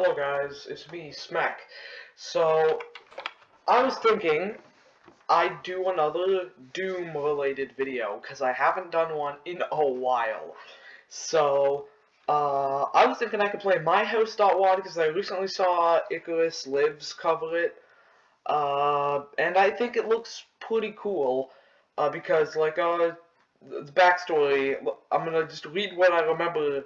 Hello guys, it's me, Smack. So, I was thinking I'd do another Doom related video, because I haven't done one in a while. So, uh, I was thinking I could play My House.wad because I recently saw Icarus Lives cover it. Uh, and I think it looks pretty cool, uh, because, like, uh, the backstory, I'm gonna just read what I remember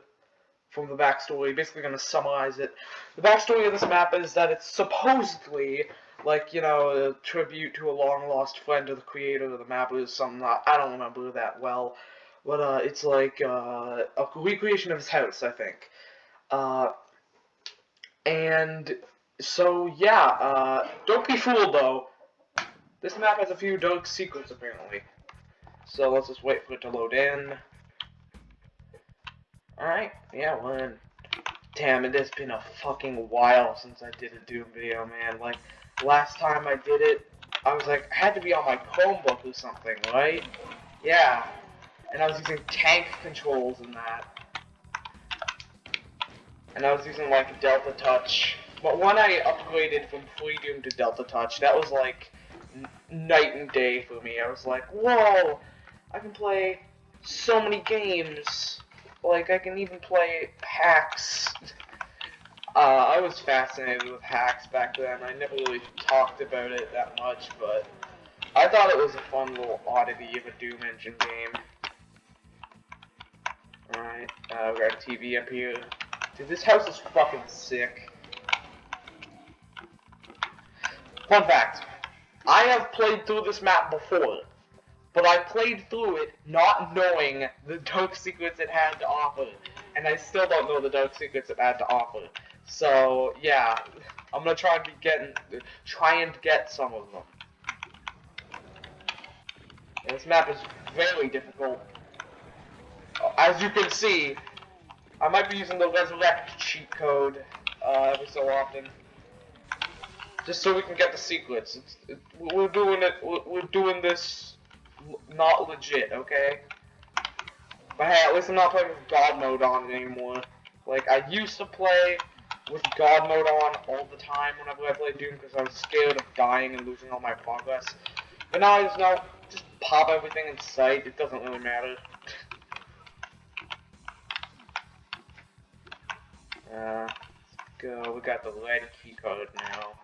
from the backstory, basically going to summarize it. The backstory of this map is that it's supposedly, like, you know, a tribute to a long-lost friend of the creator of the map, or something, I don't remember that well, but, uh, it's like, uh, a recreation of his house, I think. Uh, and, so, yeah, uh, don't be fooled, though. This map has a few dark secrets, apparently. So, let's just wait for it to load in. Alright, yeah, well Damn, it has been a fucking while since I did a Doom video, man. Like, last time I did it, I was like, I had to be on my Chromebook or something, right? Yeah. And I was using tank controls in that. And I was using, like, Delta Touch. But when I upgraded from Freedoom to Delta Touch, that was, like, night and day for me. I was like, whoa! I can play so many games. Like, I can even play Hacx. Uh, I was fascinated with Hacx back then. I never really talked about it that much, but I thought it was a fun little oddity of a Doom Engine game. Alright, uh, we got a TV up here. Dude, this house is fucking sick. Fun fact. I have played through this map before but I played through it not knowing the dark secrets it had to offer, and I still don't know the dark secrets it had to offer. So yeah, I'm gonna try and be getting, try and get some of them. And this map is very difficult. As you can see, I might be using the resurrect cheat code uh, every so often, just so we can get the secrets. It, we're doing it. We're, we're doing this not legit, okay? But hey, at least I'm not playing with God mode on anymore. Like, I used to play with God mode on all the time whenever I played Doom because I was scared of dying and losing all my progress. But now I just know, just pop everything in sight, it doesn't really matter. uh, let's go, we got the red key card now.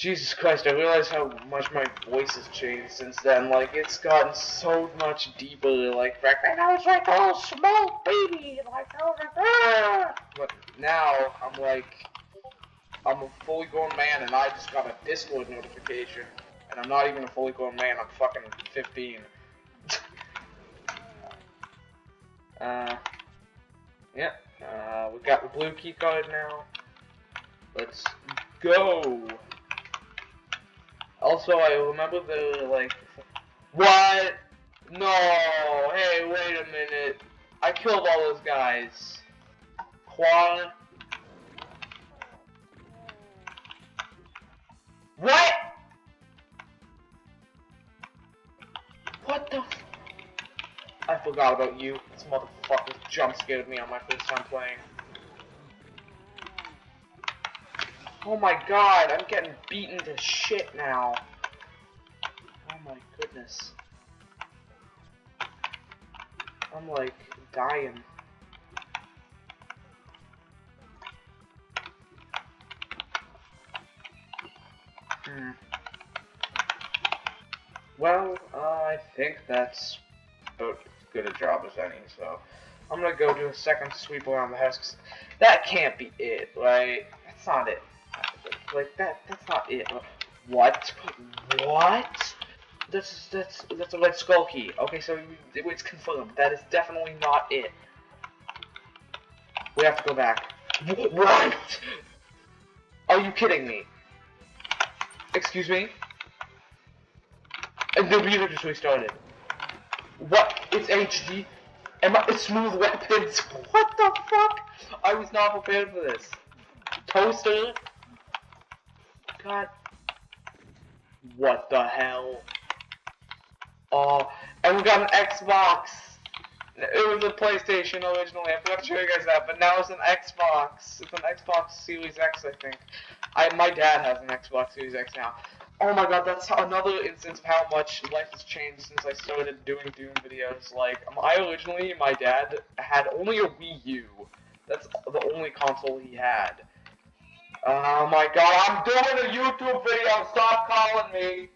Jesus Christ, I realize how much my voice has changed since then. Like, it's gotten so much deeper. Like, back then I was like, oh, small baby. Like, oh, ah. But now, I'm like, I'm a fully grown man, and I just got a Discord notification. And I'm not even a fully grown man, I'm fucking 15. uh, yeah, uh, we got the blue key card now. Let's go! Also, I remember the, like, what? No, hey, wait a minute. I killed all those guys. Quan? What? What the I forgot about you. This motherfucker jump scared me on my first time playing. Oh my god, I'm getting beaten to shit now. Oh my goodness. I'm like dying. Hmm. Well, uh, I think that's about as good a job as any, so I'm gonna go do a second sweep around the house. That can't be it, right? That's not it. Like that that's not it. Uh, what? What? That's that's that's a red skull key. Okay, so it's confirmed. That is definitely not it. We have to go back. What? Are you kidding me? Excuse me? And the computer just restarted. What? It's HD. Am I It's smooth weapons? What the fuck? I was not prepared for this. Toaster? God. What the hell? Oh, and we got an Xbox. It was a PlayStation originally. I forgot to show you guys that, but now it's an Xbox. It's an Xbox Series X, I think. I my dad has an Xbox Series X now. Oh my god, that's another instance of how much life has changed since I started doing Doom videos. Like, um, I originally, my dad had only a Wii U. That's the only console he had. Oh my god, I'm doing a YouTube video, stop calling me!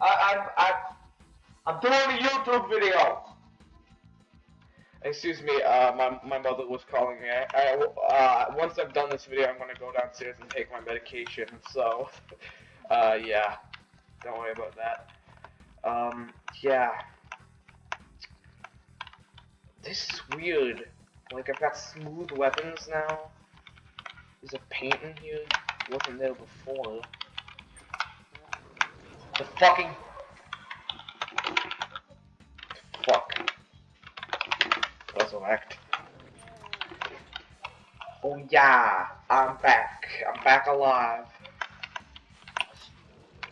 I, I'm, I'm, I'm doing a YouTube video! Excuse me, uh, my, my mother was calling me. I, I, uh, once I've done this video, I'm gonna go downstairs and take my medication, so, uh, yeah. Don't worry about that. Um, yeah. This is weird. Like, I've got smooth weapons now. There's a paint in here. Wasn't there before. The fucking... Fuck. Resurrect. Oh yeah, I'm back. I'm back alive.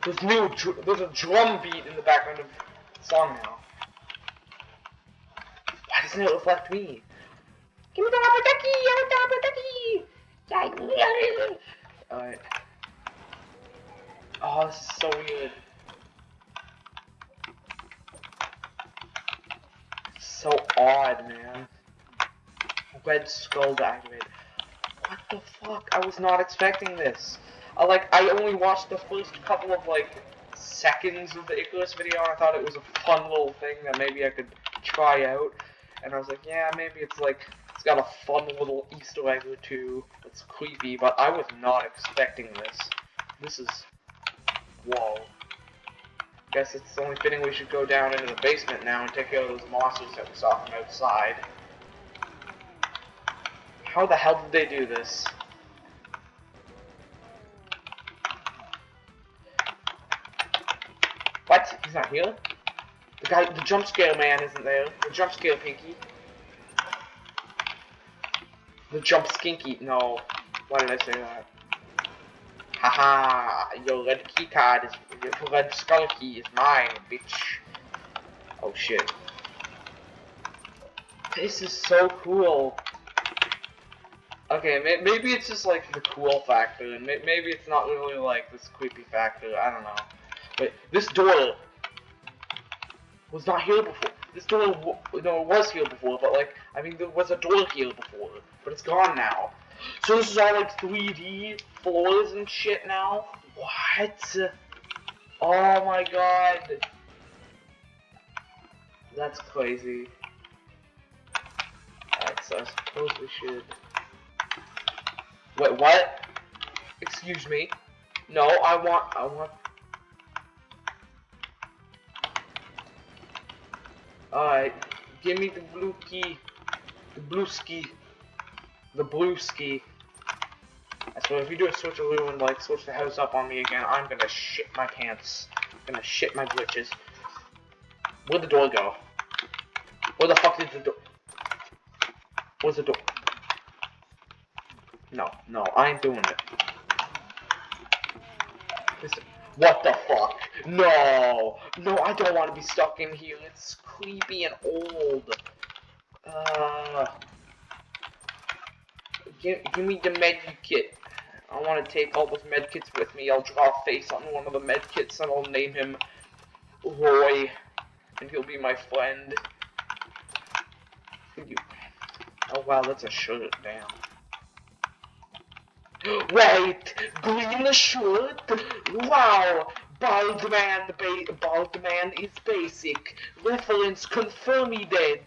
There's new, there's a drum beat in the background of the song now. Why doesn't it reflect me? Give me the rubber ducky! I want the rubber ducky! Alright. Oh, this is so weird. So odd, man. Red skull activated. What the fuck? I was not expecting this. I like I only watched the first couple of like seconds of the Icarus video and I thought it was a fun little thing that maybe I could try out. And I was like, yeah, maybe it's like got a fun little Easter egg or two. It's creepy, but I was not expecting this. This is whoa. Guess it's only fitting we should go down into the basement now and take care of those monsters that we saw from outside. How the hell did they do this? What? He's not here? The guy, the jump scare man isn't there. The jump scare pinky. The jump skinky. No. Why did I say that? Haha, your red key card is, your red skull key is mine, bitch. Oh shit. This is so cool. Okay, may maybe it's just like the cool factor, and may maybe it's not really like this creepy factor, I don't know. Wait, this door was not here before. This door, no, it was here before, but like, I mean, there was a door here before, but it's gone now. So this is all like 3D floors and shit now? What? Oh my god. That's crazy. So I suppose we should... Wait, what? Excuse me. No, I want, I want Alright, give me the blue key. The blue ski. The blue ski. So if you do a switch switcheroo and like switch the house up on me again, I'm gonna shit my pants. I'm gonna shit my glitches. Where'd the door go? Where the fuck did the door? Where's the door? No, no, I ain't doing it. This, what the fuck? No! No, I don't want to be stuck in here. It's creepy and old. Uh, give, give me the med kit. I want to take all those med kits with me. I'll draw a face on one of the med kits and I'll name him Roy. And he'll be my friend. Oh wow, that's a shirt, damn. Wait, green shirt? Wow, bald man, bald man is basic. Reference confirm he dead.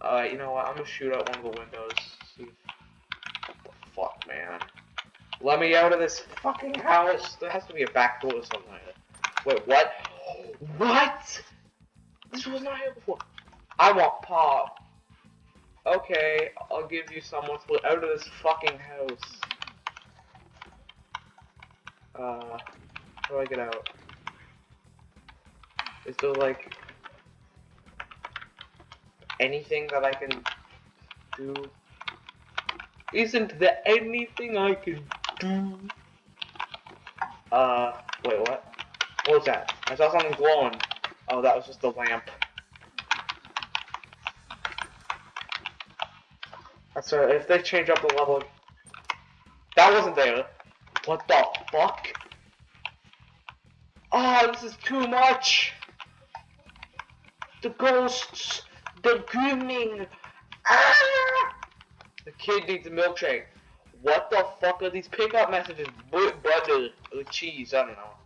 Uh, you know what? I'm gonna shoot out one of the windows. See. What the fuck, man? Let me out of this fucking house. There has to be a back door or somewhere. Wait, what? What? This was not here before. I want pop. Okay, I'll give you someone split out of this fucking house. Uh, how do I get out? Is there like anything that I can do? Isn't there anything I can do? Uh, wait, what? What was that? I saw something glowing. Oh, that was just the lamp. So if they change up the level, that wasn't there. What the fuck? Oh, this is too much. The ghosts, the grooming. Ah! The kid needs a milkshake. What the fuck are these pickup messages? Butter or cheese? I don't know.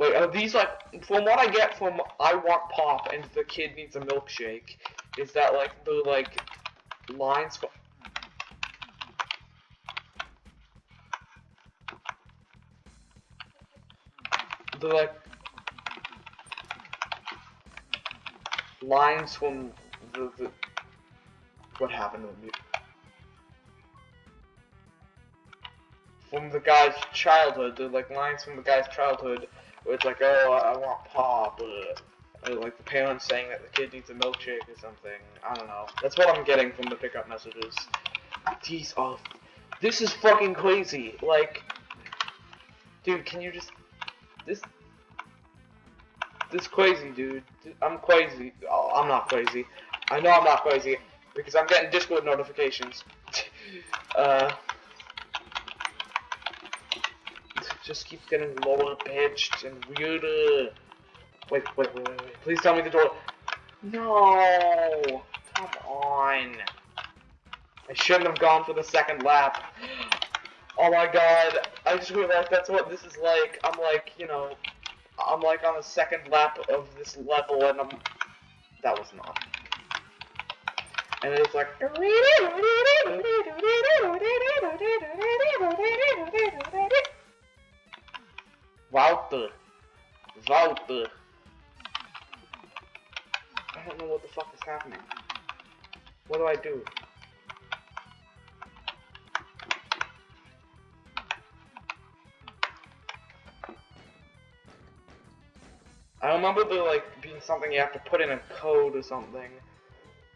Wait, are these like, from what I get from I want pop and the kid needs a milkshake, is that like the like lines from the like lines from the, the what happened with me? From the guy's childhood, the like lines from the guy's childhood it's like, oh, I want pop, or, or like the parents saying that the kid needs a milkshake or something. I don't know. That's what I'm getting from the pickup messages. These are, this is fucking crazy. Like, dude, can you just, this, this crazy, dude. I'm crazy. Oh, I'm not crazy. I know I'm not crazy because I'm getting Discord notifications. uh. Just keeps getting lower pitched and weirder. Wait, wait, wait, wait, wait. Please tell me the door. No! Come on. I shouldn't have gone for the second lap. Oh my god. I just realized that's what this is like. I'm like, you know, I'm like on the second lap of this level and I'm... That was not. And it's like... Walter. Walter. I don't know what the fuck is happening. What do I do? I remember there like being something you have to put in a code or something.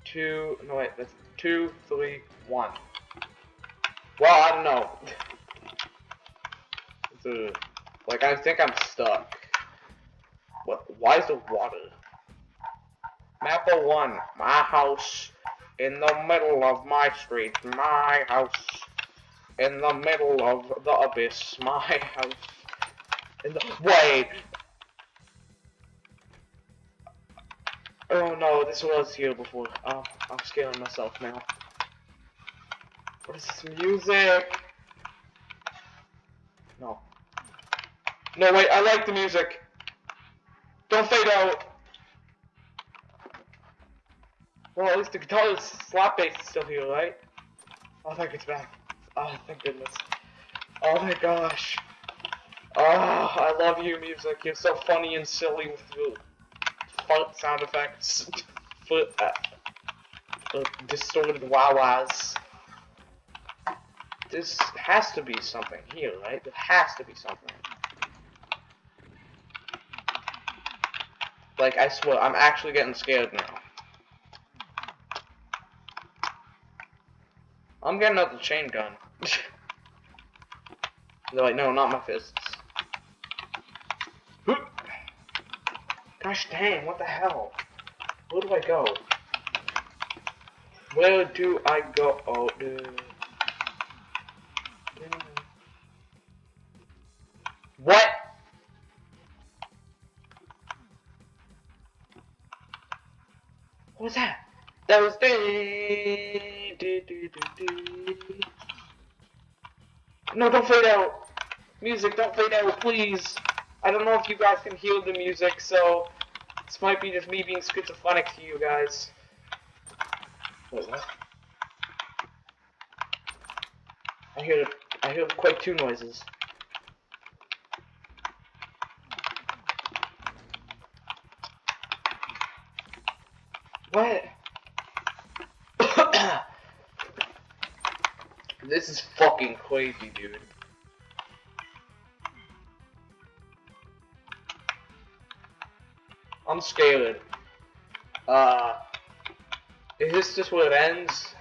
Two, no wait, that's two, three, one. Well, I don't know. it's a like, I think I'm stuck. What? Why is there water? Map 1. My house. In the middle of my street. My house. In the middle of the abyss. My house. In the- Wait! Oh no, this was here before. Oh, I'm scaring myself now. What is this music? No, wait, I like the music. Don't fade out. Well, at least the guitar slap bass is still here, right? Oh, thank it's back. Oh, thank goodness. Oh my gosh. Oh, I love you, music. You're so funny and silly with your fart sound effects. Foot, uh, uh, distorted wah-wahs. This has to be something here, right? There has to be something. Like, I swear, I'm actually getting scared now. I'm getting out the chain gun. They're like, no, not my fists. Gosh dang, what the hell? Where do I go? Where do I go? Oh, dude. What was that? That was No, don't fade out. Music, don't fade out, please. I don't know if you guys can hear the music, so this might be just me being schizophrenic to you guys. Wait, what? I hear I hear quite two noises. What? This is fucking crazy, dude. I'm scared. Uh, is this just where it ends?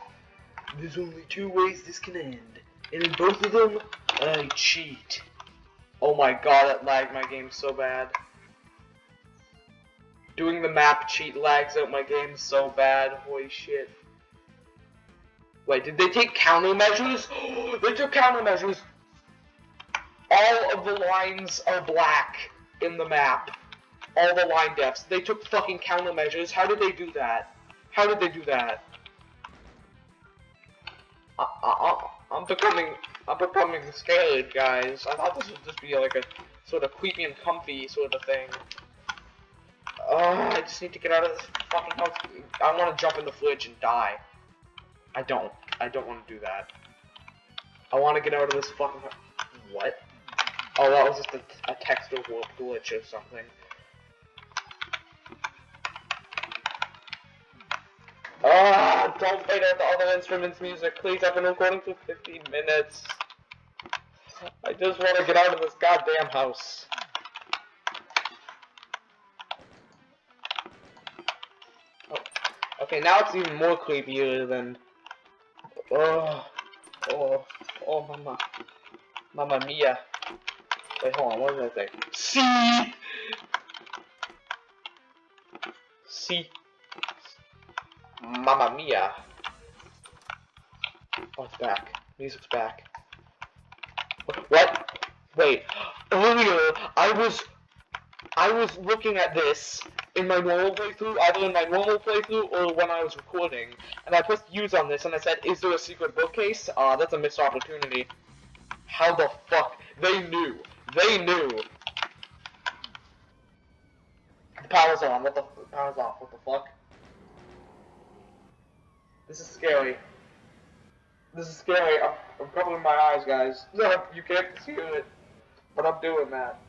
There's only two ways this can end, and in both of them, I cheat. Oh my god, that lagged my game so bad. Doing the map cheat lags out my game so bad. Holy shit. Wait, did they take countermeasures? they took countermeasures. All of the lines are black in the map. All the linedefs. They took fucking countermeasures. How did they do that? How did they do that? I, I, I'm becoming, I'm becoming scared, guys. I thought this would just be like a sort of creepy and comfy sort of thing. Oh, I just need to get out of this fucking house. I want to jump in the fridge and die. I don't. I don't want to do that. I want to get out of this fucking... What? Oh, that was just a, a texture glitch or something. Ah, don't play out the other instruments music, please. I've been recording for 15 minutes. I just want to get out of this goddamn house. Oh. Okay, now it's even more creepier than... Oh, oh, oh, mama. Mamma mia. Wait, hold on, oh, what did I say? See! See? Mamma mia. Oh, it's back. Music's back. What? Wait. Earlier, I was... I was looking at this in my normal playthrough, either in my normal playthrough or when I was recording, and I pressed use on this and I said, is there a secret bookcase? Ah, uh, that's a missed opportunity. How the fuck? They knew. They knew. The power's on. What the, the power's off. What the fuck? This is scary. This is scary. I'm, I'm covering my eyes, guys. You can't see it, but I'm doing that.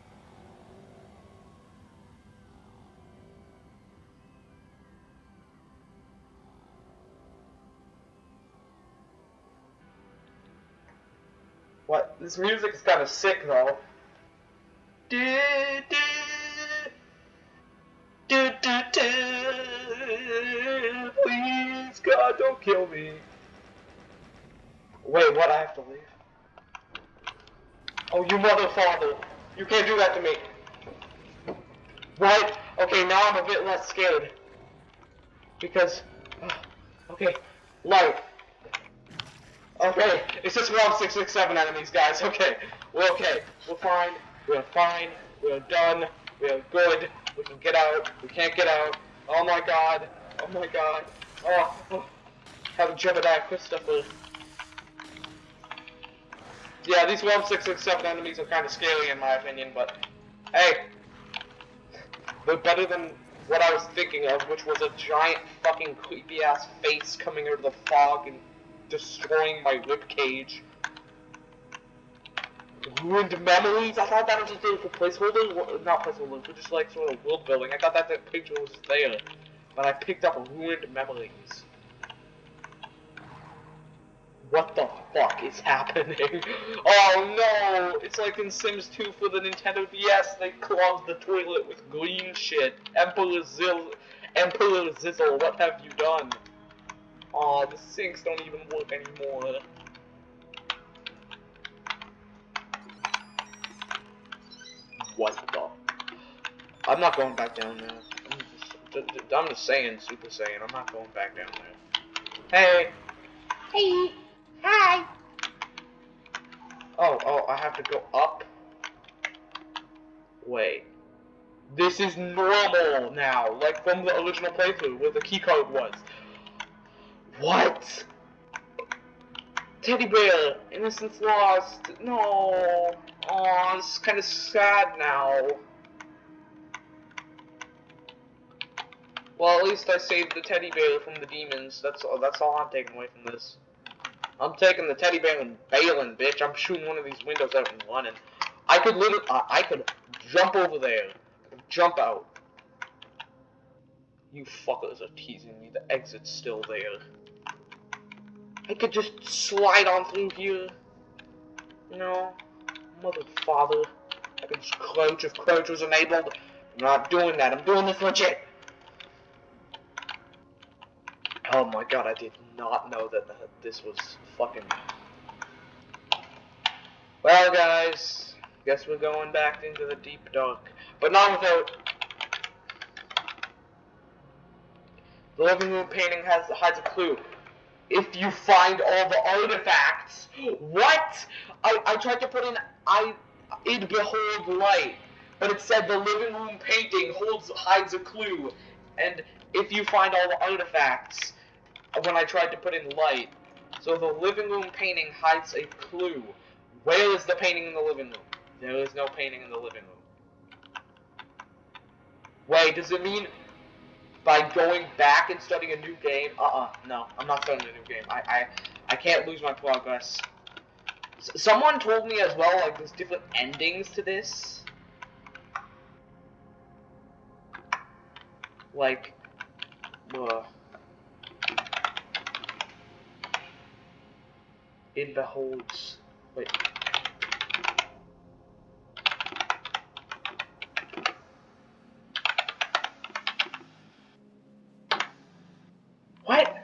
What? This music is kind of sick, though. Please, God, don't kill me. Wait, what? I have to leave? Oh, you mother father. You can't do that to me. What? Okay, now I'm a bit less scared. Because, okay, light. Okay, it's just around 667 enemies, guys. Okay, we're okay. We're fine. We're fine. We're done. We're good. We can get out. We can't get out. Oh my god. Oh my god. Oh, oh. have a Jebediah Christopher. Yeah, these 1667 enemies are kind of scary in my opinion, but hey, they're better than what I was thinking of, which was a giant fucking creepy ass face coming out of the fog and destroying my rib cage. Ruined memories? I thought that was just there for placeholder, not placeholder, but just like sort of world building. I thought that that picture was there, but I picked up ruined memories. What the fuck is happening? Oh no! It's like in Sims 2 for the Nintendo DS, they clogged the toilet with green shit. Emperor Zill, Emperor Zizzle, what have you done? Aw, the sinks don't even work anymore. What the? I'm not going back down there. I'm just, I'm just saying, Super Saiyan, I'm not going back down there. Hey! Hey! Hi! Oh, oh, I have to go up? Wait. This is normal now, like from the original playthrough, where the keycard was. What? Teddy bear, innocence lost. No. Oh, it's kind of sad now. Well, at least I saved the teddy bear from the demons. That's all. That's all I'm taking away from this. I'm taking the teddy bear and bailing, bitch. I'm shooting one of these windows out and running. I could literally, uh, I could jump over there, jump out. You fuckers are teasing me. The exit's still there. I could just slide on through here. You know, mother father. I could just crouch if crouch was enabled. I'm not doing that. I'm doing this legit. Oh my god, I did not know that, that this was fucking... Well, guys, guess we're going back into the deep dark. But not without The living room painting has hides a clue. If you find all the artifacts, what? I, I tried to put in I it behold light, but it said the living room painting holds hides a clue, and if you find all the artifacts, when I tried to put in light, so the living room painting hides a clue. Where is the painting in the living room? There is no painting in the living room. Wait, does it mean by going back and starting a new game? Uh-uh, no, I'm not starting a new game. I, I, I can't lose my progress. S someone told me as well, like, there's different endings to this. Like, uh, it beholds, wait. What?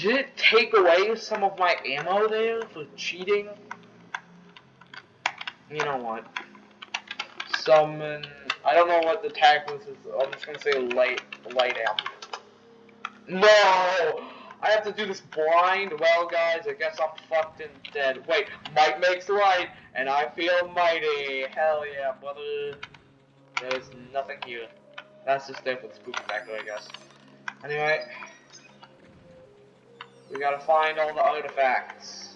Did it take away some of my ammo there for cheating? You know what? Summon. I don't know what the tag was. I'm just gonna say light, light amp. No! I have to do this blind. Well, guys, I guess I'm fucked and dead. Wait, might makes right, and I feel mighty. Hell yeah, brother. There's nothing here. That's just there for the spooky factor, I guess. Anyway. We gotta find all the artifacts.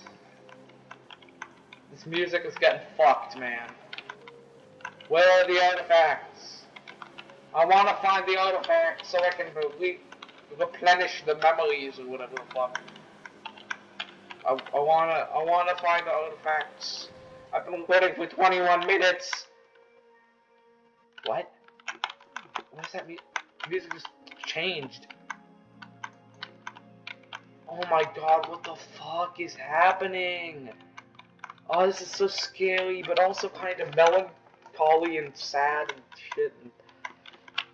This music is getting fucked, man. Where are the artifacts? I wanna find the artifacts so I can re replenish the memories or whatever the fuck. I, I wanna I wanna find the artifacts. I've been waiting for 21 minutes. What? What does that mean? Music just changed. Oh my god, what the fuck is happening? Oh, this is so scary, but also kind of melancholy and sad and shit. And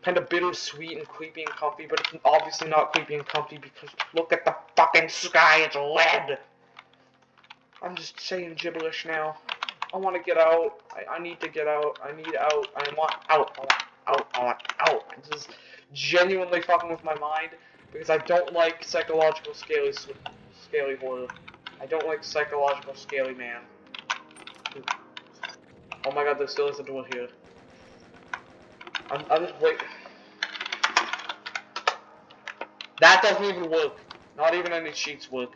kind of bittersweet and creepy and comfy, but it's obviously not creepy and comfy because look at the fucking sky, it's red! I'm just saying gibberish now. I want to get out. I, I need to get out. I need out. I want out. I want out. I want out. This is genuinely fucking with my mind because I don't like psychological scaly scaly horror. I don't like psychological scaly man. Oh my god, there still is a door here. I'm, I'm just wait. That doesn't even work. Not even any cheats work.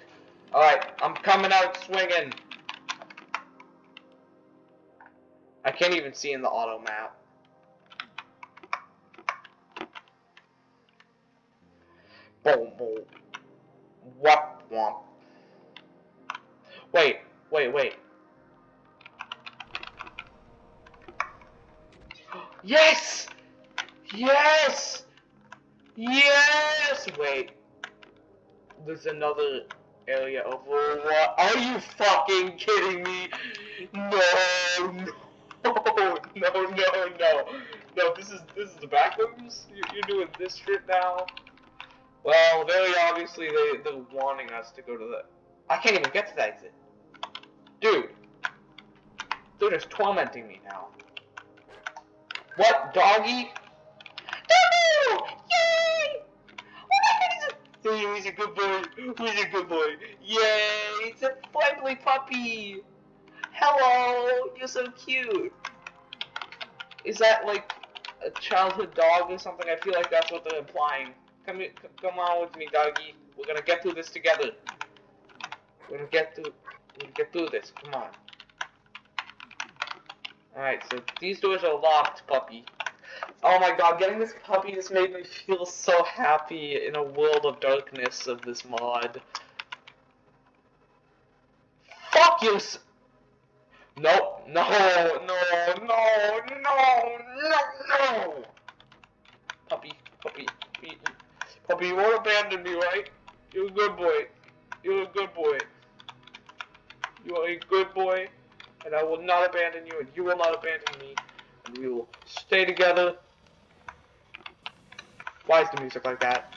Alright, I'm coming out swinging. I can't even see in the auto map. Boom, boom. Whop, whomp. Wait, wait, wait. Yes! Yes! Yes! Wait. There's another area over. What? Are you fucking kidding me? No, no, no, no, no. No, this is this is the back rooms. You're doing this shit now. Well, very obviously they, they're wanting us to go to the... I can't even get to that exit. Dude. They're just tormenting me now. What, doggy? Doggo! Yay! Oh my goodness! He's a good boy. He's a good boy. Yay! It's a friendly puppy. Hello! You're so cute. Is that like a childhood dog or something? I feel like that's what they're implying. Come come on with me, doggy. We're gonna get through this together. We're gonna get through. Gonna get through this. Come on. Alright, so these doors are locked, puppy. Oh my god, getting this puppy just made me feel so happy in a world of darkness of this mod. Fuck you! Nope, no, no, no, no, no, no! Puppy, puppy, puppy. Puppy, you won't abandon me, right? You're a good boy. You're a good boy. You are a good boy, and I will not abandon you, and you will not abandon me, and we will stay together. Why is the music like that?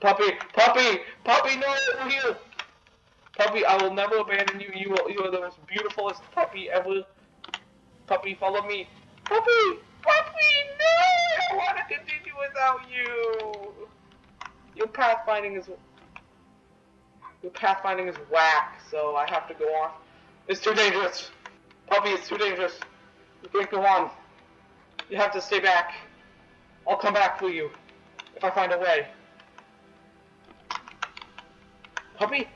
Puppy, puppy, puppy, no, over here. Puppy, I will never abandon you. You are, you are the most beautifulest puppy ever. Puppy, follow me. Puppy, puppy, no! I want to without you. your pathfinding is your pathfinding is whack, so I have to go on. It's too dangerous. Puppy, it's too dangerous. You can't go on. You have to stay back. I'll come back for you if I find a way. Puppy,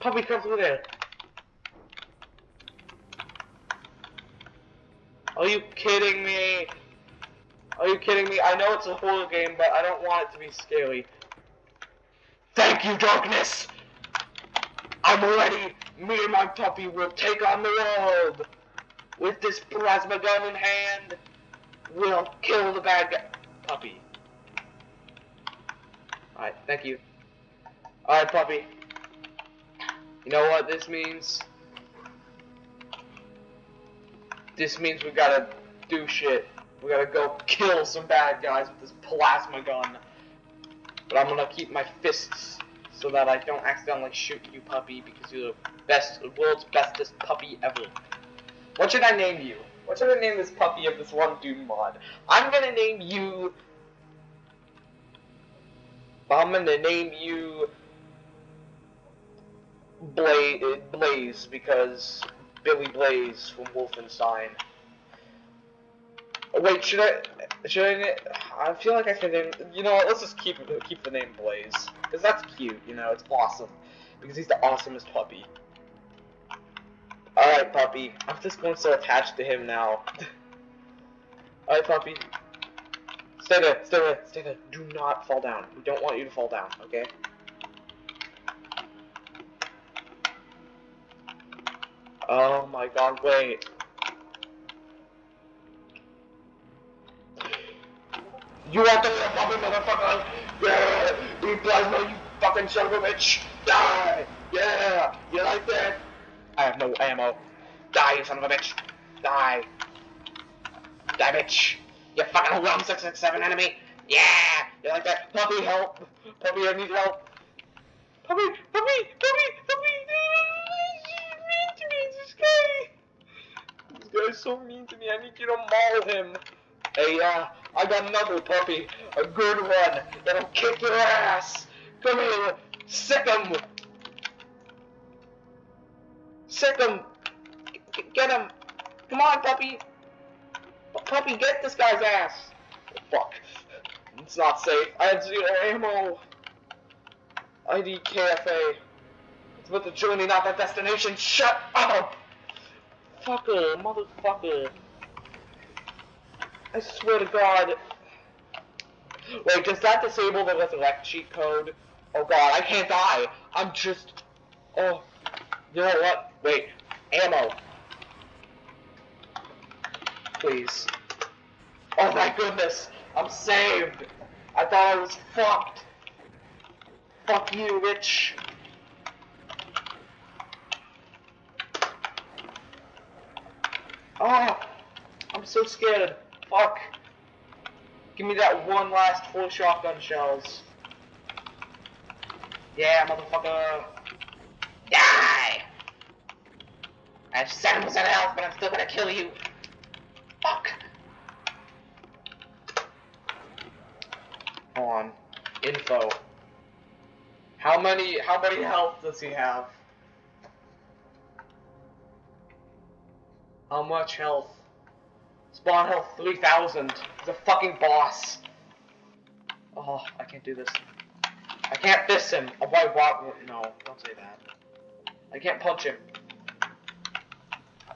puppy, come through there. Are you kidding me? Are you kidding me? I know it's a horror game, but I don't want it to be scary. Thank you, darkness! I'm ready! Me and my puppy will take on the world! With this plasma gun in hand, we'll kill the bad guy. Puppy. Alright, thank you. Alright, puppy. You know what this means? This means we gotta do shit. We gotta go kill some bad guys with this plasma gun. But I'm gonna keep my fists so that I don't accidentally shoot you, puppy, because you're the best, the world's bestest puppy ever. What should I name you? What should I name this puppy of this one Doom mod? I'm gonna name you. I'm gonna name you Blaze, Blaze because Billy Blaze from Wolfenstein. Wait, should I? Should I? I feel like I should name. You know? Let's just keep keep the name Blaze because that's cute. You know, it's awesome because he's the awesomest puppy. All right, puppy. I'm just going so attached to him now. All right, puppy. Stay there. Stay there. Stay there. Do not fall down. We don't want you to fall down. Okay. Oh my god, wait. You want the puppet, motherfucker? Yeah! You plasma, you fucking son of a bitch! Die! Yeah! You like that? I have no ammo. Die, you son of a bitch! Die! Die, bitch! You fucking Realm 667 enemy! Yeah! You like that? Puppy, help! Puppy, I need help! Puppy! Puppy! Puppy! Puppy! mean to me, this guy! This guy's so mean to me, I need you to maul him! Hey, uh, I got another puppy, a good one, that'll kick your ass! Come here, sick him! Sick him! G get him! Come on, puppy! Puppy, get this guy's ass! Fuck. It's not safe. I have zero ammo. IDKFA. It's about the journey, not the destination. Shut up! Fucker, motherfucker. I swear to God. Wait, does that disable the resurrect cheat code? Oh God, I can't die. I'm just. Oh. You know what? Wait. Ammo. Please. Oh my goodness. I'm saved. I thought I was fucked. Fuck you, bitch. Oh, I'm so scared. Fuck. Give me that one last full shotgun shells. Yeah, motherfucker. Die! I have 7% health, but I'm still gonna kill you. Fuck. Hold on. Info. How many, how many health does he have? How much health? Spawn health 3000. He's a fucking boss. Oh, I can't do this. I can't fist him. Oh, why, why, no, don't say that. I can't punch him.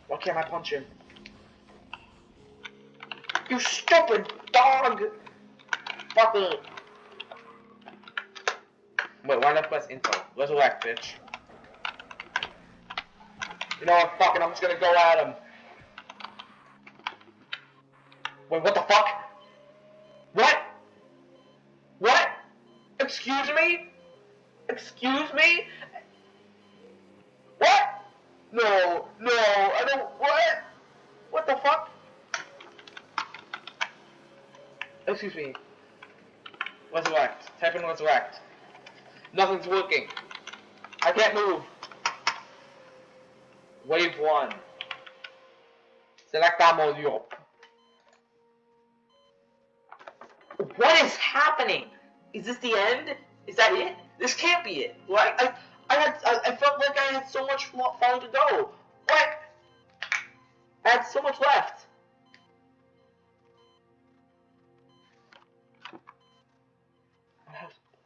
Why can't I punch him? You stupid dog! Fucker! Wait, why not press info? Resurrect, bitch. You know what, fucking, I'm just gonna go at him. Wait, what the fuck? What? What? Excuse me? Excuse me? What? No, no, I don't, what? What the fuck? Excuse me. Resurrect. Type in resurrect. Nothing's working. I can't move. Wave 1. Select ammo Europe. What is happening? Is this the end? Is that it? This can't be it. Right? I, I had, I, I felt like I had so much farther to go. What? I had so much left.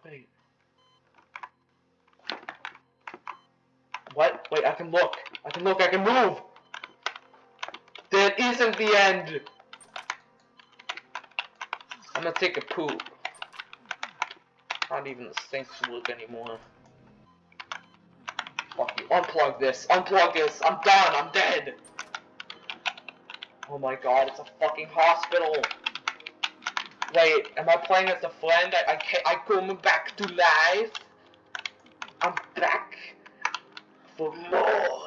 Wait. What? Wait, I can look. I can look, I can move! That isn't the end! I'm gonna take a poop. Not even the sinks look anymore. Fuck you. Unplug this. Unplug this. I'm done. I'm dead. Oh my god, it's a fucking hospital. Wait, am I playing as a friend? I, I can't, I come back to life. I'm back for more.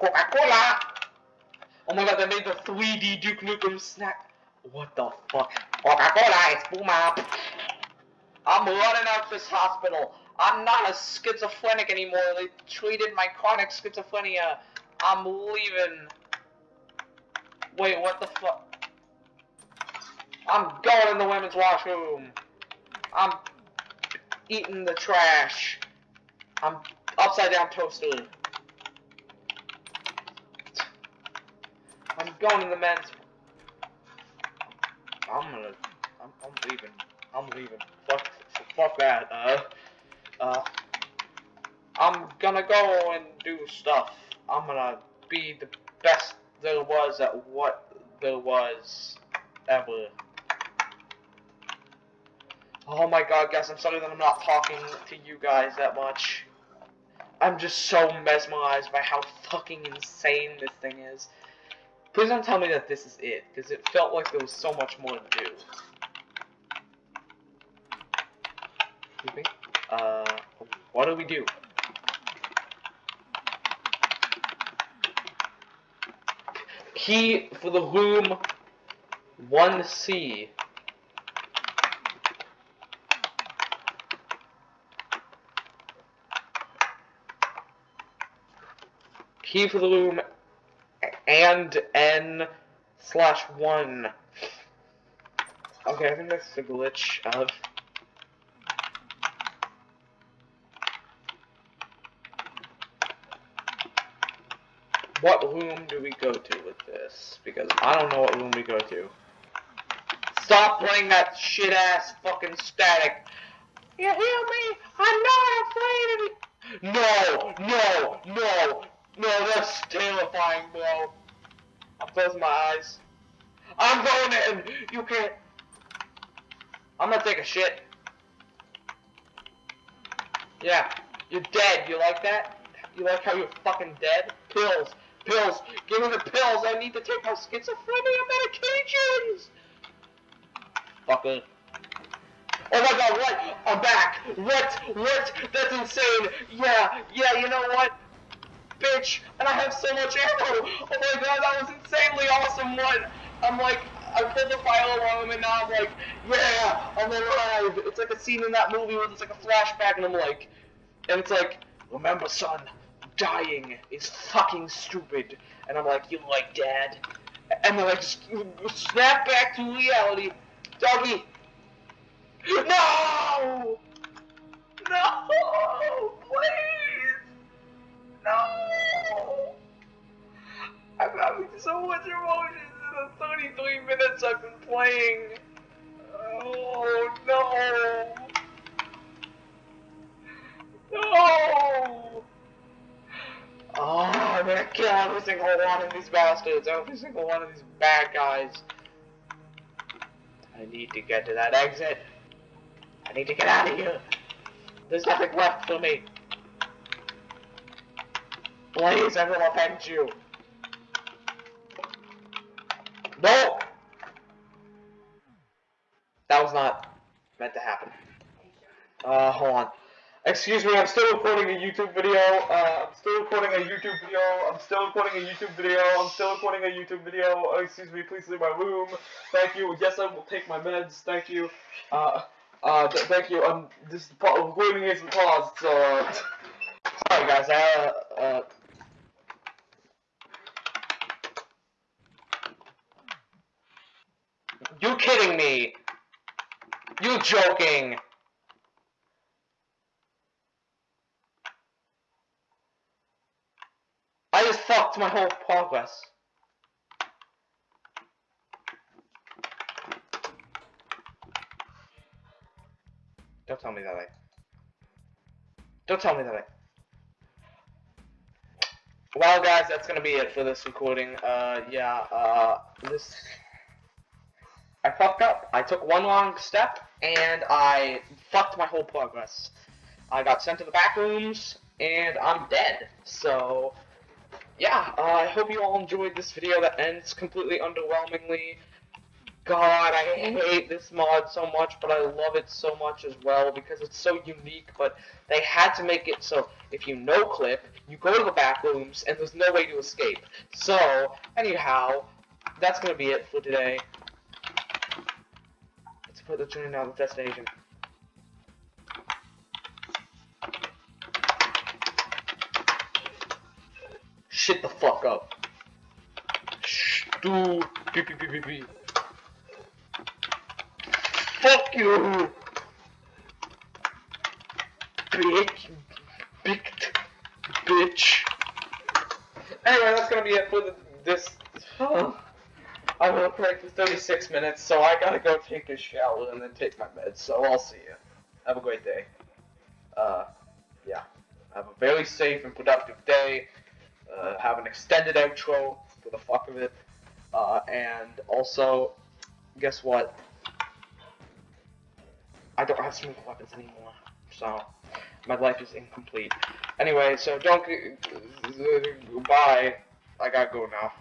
Coca-Cola! Oh my god, they made the 3D Duke Nukem snack. What the fuck? Coca-Cola, it's Puma. I'm running out of this hospital. I'm not a schizophrenic anymore. They treated my chronic schizophrenia. I'm leaving. Wait, what the fuck? I'm going in the women's washroom. I'm eating the trash. I'm upside down toaster. I'm going to the men's. I'm gonna. I'm, I'm leaving. I'm leaving. Fuck. Fuck that. Uh. Uh. I'm gonna go and do stuff. I'm gonna be the best there was at what there was ever. Oh my god, guys, I'm sorry that I'm not talking to you guys that much. I'm just so mesmerized by how fucking insane this thing is. Please don't tell me that this is it, because it felt like there was so much more to do. Uh, what do we do? Key for the room 1C. Key for the room and n slash 1. Okay, I think that's the glitch of... What room do we go to with this? Because I don't know what room we go to. Stop playing that shit ass fucking static. You hear me? I'm not afraid of it. No, no, no, no, that's terrifying, bro. I'm closing my eyes. I'm going in. You can't. I'm gonna take a shit. Yeah, you're dead. You like that? You like how you're fucking dead? Pills. Pills. Give me the pills. I need to take my schizophrenia medications. Fucker. Oh my god, what? I'm back. What? What? That's insane. Yeah, yeah, you know what? Bitch, and I have so much ammo. Oh my god, that was insanely awesome one. I'm like, I pulled the file alarm and now I'm like, yeah, I'm alive. It's like a scene in that movie where it's like a flashback and I'm like, and it's like, remember son, dying is fucking stupid. And I'm like, you like dad? And then I just snap back to reality. Doggy. No! No! Please! No! I'm having so much emotions in the 33 minutes I've been playing. Oh no! No! Oh, I'm gonna kill every single one of these bastards, every single one of these bad guys. I need to get to that exit. I need to get out of here. There's nothing left for me. Please, I will avenge you. No! That was not meant to happen. Uh, hold on. Excuse me, I'm still recording a YouTube video. Uh, I'm still recording a YouTube video. I'm still recording a YouTube video. I'm still recording a YouTube video. Uh, excuse me, please leave my room. Thank you. Yes, I will take my meds. Thank you. Uh, uh, th thank you. I'm this recording is paused, so, sorry guys, I, uh, uh, You kidding me? You joking? I just fucked my whole progress. Don't tell me that I. Don't tell me that I. Well, guys, that's gonna be it for this recording. Uh, yeah, uh, this. I fucked up. I took one wrong step, and I fucked my whole progress. I got sent to the back rooms, and I'm dead. So, yeah, uh, I hope you all enjoyed this video that ends completely underwhelmingly. God, I hate this mod so much, but I love it so much as well because it's so unique. But they had to make it so if you no clip, you go to the back rooms, and there's no way to escape. So, anyhow, that's gonna be it for today. Put the journey down the destination. Shit the fuck up. Stu beep beep beep beep beep. Fuck you! Bitch. Big bitch. Anyway, that's gonna be it for the, this. I will break for 36 minutes, so I gotta go take a shower and then take my meds. So I'll see you. Have a great day. Uh, yeah. Have a very safe and productive day. Uh, have an extended outro for the fuck of it. Uh, and also, guess what? I don't have smoke weapons anymore. So, my life is incomplete. Anyway, so don't. Bye. I gotta go now.